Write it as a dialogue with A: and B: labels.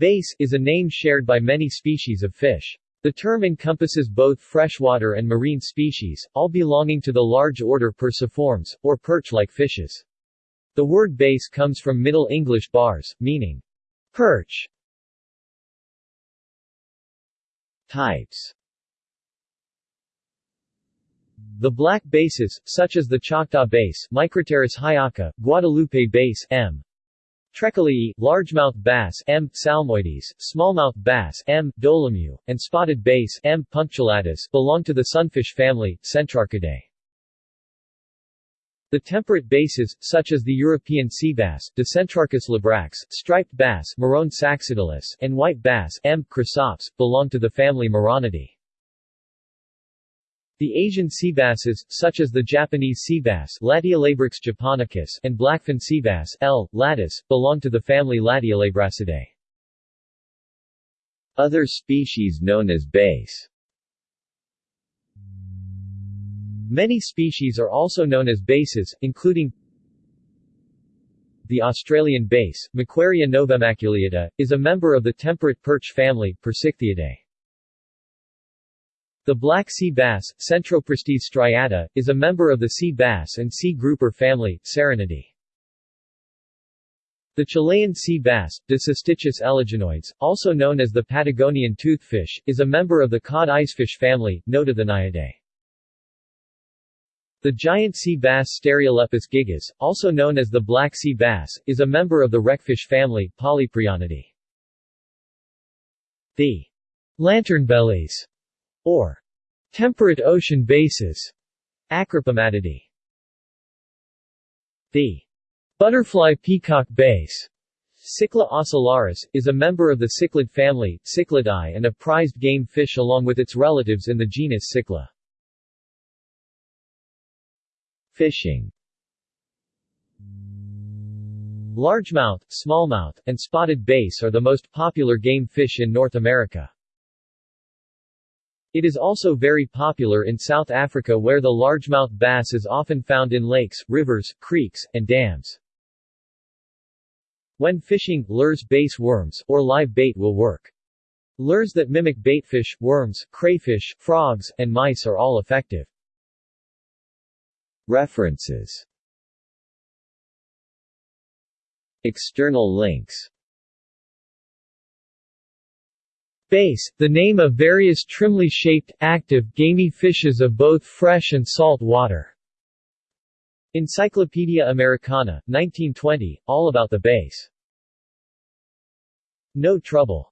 A: Bass is a name shared by many species of fish. The term encompasses both freshwater and marine species, all belonging to the large order Perciformes, or perch-like fishes. The word bass comes from Middle English bars, meaning perch. Types The black basses, such as the Choctaw bass Micropterus haiaka, Guadalupe bass M. treculii, largemouth bass M. salmoides, smallmouth bass M. dolomieu, and spotted bass M. punctulatus belong to the sunfish family, Centrarchidae. The temperate basses, such as the European sea bass, Dicentrarchus labrax, striped bass Morone saxatilis, and white bass M. chrysops, belong to the family Moronidae. The Asian sea basses, such as the Japanese sea bass and blackfin sea bass L. latus, belong to the family Lateolabracidae. Other species known as bass Many species are also known as basses, including the Australian bass, Macquaria novemaculeata, is a member of the temperate perch family, Percichthyidae. The black sea bass, Centropristis striata, is a member of the sea bass and sea grouper family, Serranidae. The Chilean sea bass, Dissostichus eleginoides, also known as the Patagonian toothfish, is a member of the cod icefish family, Nototheniidae. The giant sea bass Stereolepis gigas, also known as the black sea bass, is a member of the wreckfish family, Polyprionidae. The lanternbellies, or Temperate ocean bases, Acropomatidae. The butterfly peacock bass Cichla ocellaris, is a member of the cichlid family, Cichlidae and a prized game fish along with its relatives in the genus Cichla. Fishing Largemouth, smallmouth, and spotted bass are the most popular game fish in North America. It is also very popular in South Africa where the largemouth bass is often found in lakes, rivers, creeks, and dams. When fishing, lures bass worms, or live bait will work. Lures that mimic baitfish, worms, crayfish, frogs, and mice are all effective. References External links Bass, the name of various trimly shaped, active, gamey fishes of both fresh and salt water. Encyclopedia Americana, 1920, all about the bass. No trouble.